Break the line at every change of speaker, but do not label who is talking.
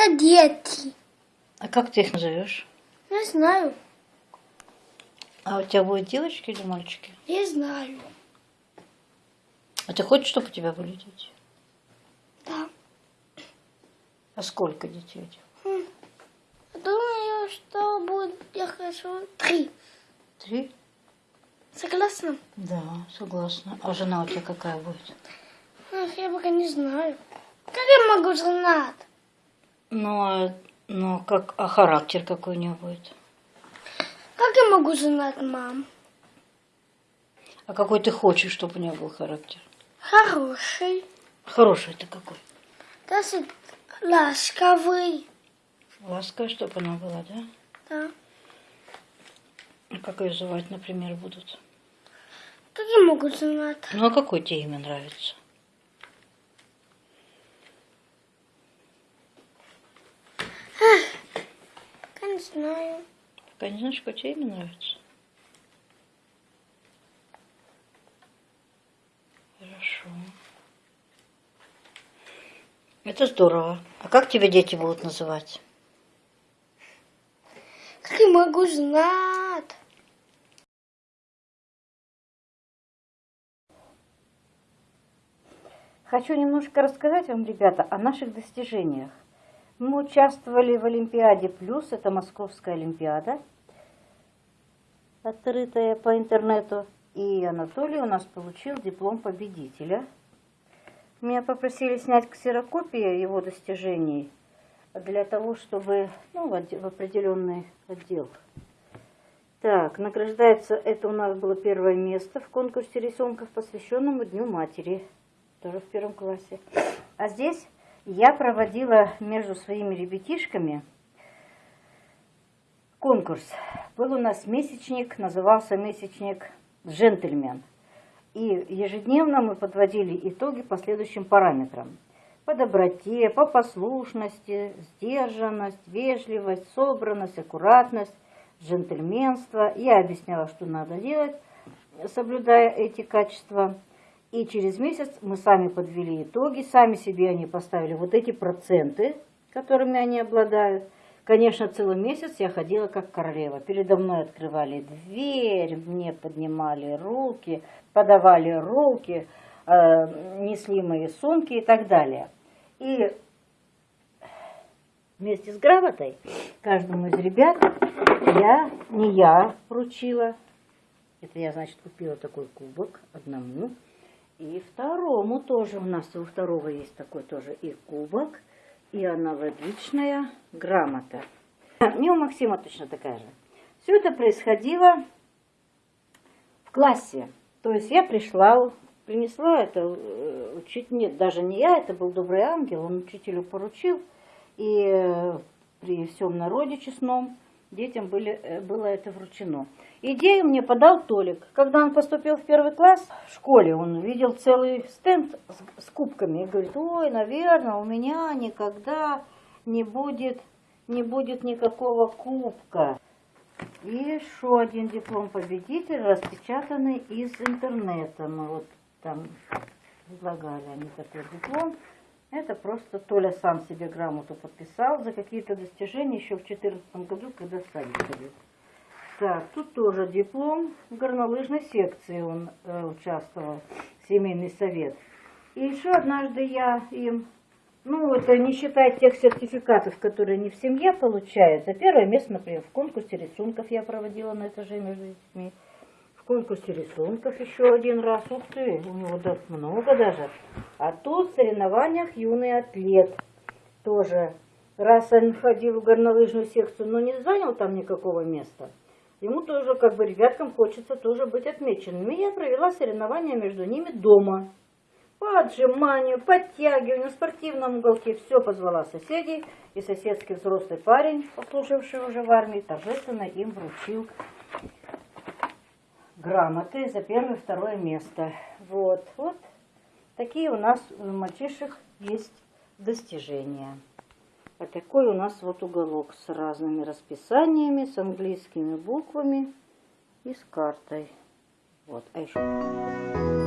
Это дети.
А как ты их назовешь?
Не знаю.
А у тебя будут девочки или мальчики?
Не знаю.
А ты хочешь, чтобы у тебя были дети?
Да.
А сколько детей? у тебя?
Хм. Думаю, что будет, я хочу три.
Три?
Согласна?
Да, согласна. А жена у тебя какая будет?
Ах, я пока не знаю. Как я могу знать?
Ну, а, ну как, а характер какой у нее будет?
Как я могу знать, мам?
А какой ты хочешь, чтобы у нее был характер?
Хороший.
Хороший ты какой?
Даже ласковый.
Ласковая, чтобы она была, да?
Да.
А как ее звать, например, будут?
Как я могу знать?
Ну, а какое тебе имя нравится?
Я не знаю.
Пока не знаешь, какое тебе имя нравится? Хорошо. Это здорово. А как тебя дети будут называть?
Как я могу знать?
Хочу немножко рассказать вам, ребята, о наших достижениях. Мы участвовали в Олимпиаде Плюс, это Московская Олимпиада, открытая по интернету. И Анатолий у нас получил диплом победителя. Меня попросили снять ксерокопии его достижений для того, чтобы ну, в, определенный отдел. Так, награждается, это у нас было первое место в конкурсе рисунков, посвященному Дню Матери, тоже в первом классе. А здесь я проводила между своими ребятишками конкурс. Был у нас месячник, назывался месячник «Джентльмен». И ежедневно мы подводили итоги по следующим параметрам. По доброте, по послушности, сдержанность, вежливость, собранность, аккуратность, джентльменство. Я объясняла, что надо делать, соблюдая эти качества. И через месяц мы сами подвели итоги, сами себе они поставили вот эти проценты, которыми они обладают. Конечно, целый месяц я ходила как королева. Передо мной открывали дверь, мне поднимали руки, подавали руки, э, несли мои сумки и так далее. И вместе с грамотой каждому из ребят я, не я вручила, это я, значит, купила такой кубок одному, и второму тоже, у нас у второго есть такой тоже и кубок, и аналогичная грамота. И у Максима точно такая же. Все это происходило в классе. То есть я пришла, принесла это, э, учить, нет, даже не я, это был добрый ангел, он учителю поручил, и при всем народе честном детям были, э, было это вручено. Идею мне подал Толик. Когда он поступил в первый класс в школе, он увидел целый стенд с, с кубками и говорит, ой, наверное, у меня никогда не будет, не будет никакого кубка. И еще один диплом победителя, распечатанный из интернета. Мы вот там предлагали они такой диплом. Это просто Толя сам себе грамоту подписал за какие-то достижения еще в 2014 году, когда садик ходил. Так, тут тоже диплом в горнолыжной секции он э, участвовал, семейный совет. И еще однажды я им, ну это не считая тех сертификатов, которые не в семье получают, за первое место, например, в конкурсе рисунков я проводила на этаже между детьми. В конкурсе рисунков еще один раз, ух ты, у него да, много даже. А тут в соревнованиях юный атлет тоже. Раз он ходил в горнолыжную секцию, но не занял там никакого места, ему тоже, как бы, ребяткам хочется тоже быть отмеченными. Я провела соревнования между ними дома. По отжиманию, подтягиванию, в спортивном уголке. Все позвала соседей. И соседский взрослый парень, послуживший уже в армии, торжественно им вручил грамоты за первое и второе место. Вот, вот такие у нас у мальчишек есть достижения. А такой у нас вот уголок с разными расписаниями, с английскими буквами и с картой. Вот, а еще...